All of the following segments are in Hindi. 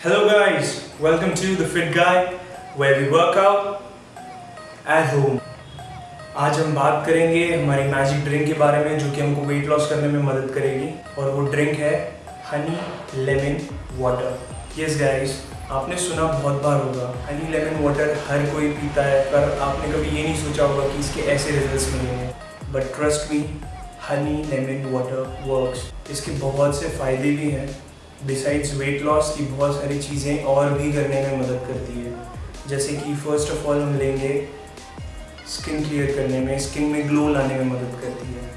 Hello guys, welcome to The Fit Guy where we work out at home. आज हम बात करेंगे हमारी मैजिक ड्रिंक के बारे में जो कि हमको वेट लॉस करने में मदद करेगी और वो ड्रिंक है honey lemon water yes guys आपने सुना बहुत बार होगा। हनी लेमन वाटर हर कोई पीता है, पर आपने कभी ये नहीं सोचा होगा कि इसके ऐसे रिजल्ट्स मिलेंगे। But trust me honey lemon water works इसके बहुत से फ़ायदे भी हैं। डिसाइड्स वेट लॉस की बहुत सारी चीज़ें और भी करने में मदद करती है। जैसे कि फ़र्स्ट ऑफ़ ऑल हम लेंगे स्किन क्लियर करने में स्किन में ग्लो लाने में मदद करती है।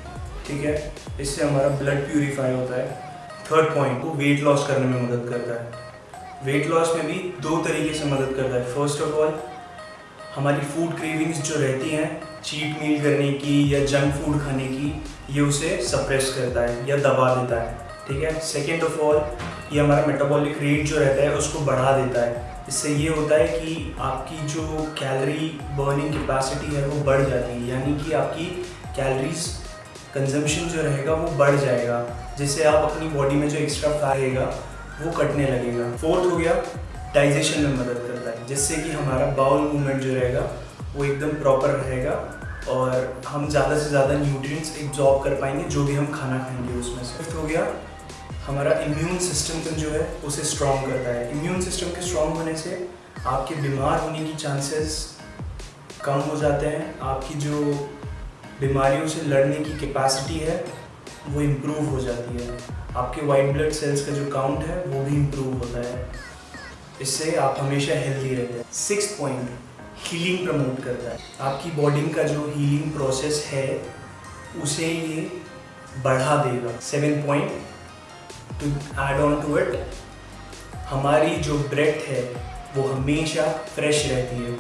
ठीक है? इससे हमारा ब्लड प्यूरिफाई होता है। थर्ड पॉइंट वो वेट लॉस करने में मदद करता है। वेट लॉस में भी दो तरीके से मदद करता है। फ़र्स्ट ऑफ़ ऑल हमारी फ़ूड क्रेविंग्स जो रहती हैं चीट मील करने की या जंक फ़ूड खाने की, ये उसे सप्रेस करता है या दबा देता है, ठीक है? सेकेंड ऑफ़ ऑल ये हमारा मेटाबॉलिक रेट जो रहता है, उसको बढ़ा देता है। इससे ये होता है कि आपकी जो कैलोरी बर्निंग कैपेसिटी है, वो बढ़ जाती है। यानी कि आपकी कैलोरीज कंजम्पशन जो रहेगा, वो बढ़ जाएगा। जिससे आप अपनी बॉडी में जो एक्स्ट्रा फैट रहेगा वो कटने लगेगा। फोर्थ हो गया डाइजेशन में मदद करता है, जिससे कि हमारा बाउल मूवमेंट जो रहेगा, वो एकदम प्रॉपर रहेगा और हम ज़्यादा से ज़्यादा न्यूट्रिएंट्स एब्जॉर्ब कर पाएँगे, जो भी हम खाना खाएँगे उसमें से। फिफ्थ हो गया, हमारा इम्यून सिस्टम जो है, उसे स्ट्रॉन्ग करता है। इम्यून सिस्टम के स्ट्रॉन्ग होने से आपके बीमार होने की चांसेस कम हो जाते हैं। आपकी जो बीमारियों से लड़ने की कैपेसिटी है वो इम्प्रूव हो जाती है। आपके वाइट ब्लड सेल्स का जो काउंट है, वो भी इम्प्रूव होता है। इससे आप हमेशा हेल्दी रहते हैं। सिक्स पॉइंट हीलिंग प्रमोट करता है। आपकी बॉडी का जो हीलिंग प्रोसेस है, उसे ये बढ़ा देगा। Seven point to add on to it हमारी जो ब्रेथ है, वो हमेशा फ्रेश रहती है।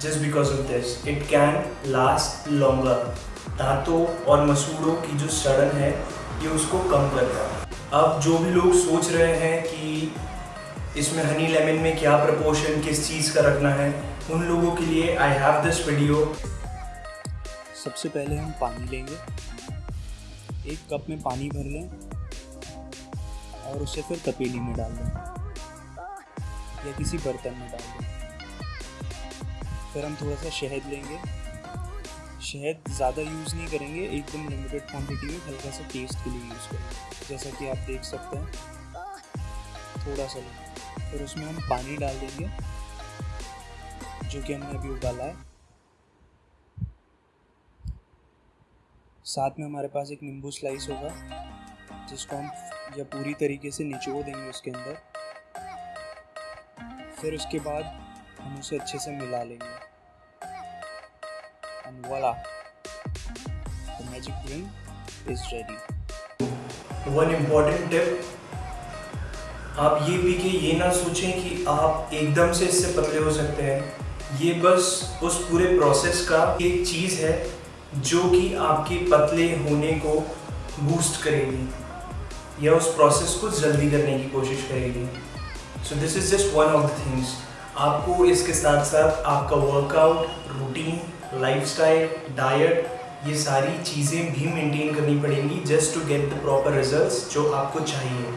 Just because of this it can last longer दांतों और मसूड़ों की जो सड़न है, ये उसको कम करता है। अब जो भी लोग सोच रहे हैं कि इसमें हनी लेमन में क्या प्रपोर्शन किस चीज़ का रखना है, उन लोगों के लिए आई हैव दिस वीडियो सबसे पहले हम पानी लेंगे। एक कप में पानी भर लें और उसे फिर तपेली में डाल दें। या किसी बर्तन में डाल दें। फिर हम थोड़ा सा शहद लेंगे। शहद ज़्यादा यूज़ नहीं करेंगे, एकदम लिमिटेड क्वांटिटी में हल्का सा टेस्ट के लिए यूज़ करेंगे। जैसा कि आप देख सकते हैं, थोड़ा सा लेंगे फिर उसमें हम पानी डाल देंगे, जो कि हमने अभी उबाला है। साथ में हमारे पास एक नींबू स्लाइस होगा, जिसको हम या पूरी तरीके से निचोड़ देंगे उसके अंदर। फिर उसके बाद हम उसे अच्छे से मिला लेंगे। एंड वाला the magic drink is ready one important tip आप ये पी के ये ना सोचें कि आप एकदम से इससे पतले हो सकते हैं। ये बस उस पूरे प्रोसेस का एक चीज़ है जो कि आपके पतले होने को बूस्ट करेगी। या उस प्रोसेस को जल्दी करने की कोशिश करेगी। So this is just one of the things आपको इसके साथ साथ आपका वर्कआउट रूटीन लाइफस्टाइल डाइट ये सारी चीज़ें भी मेंटेन करनी पड़ेंगी just to get the proper results जो आपको चाहिए।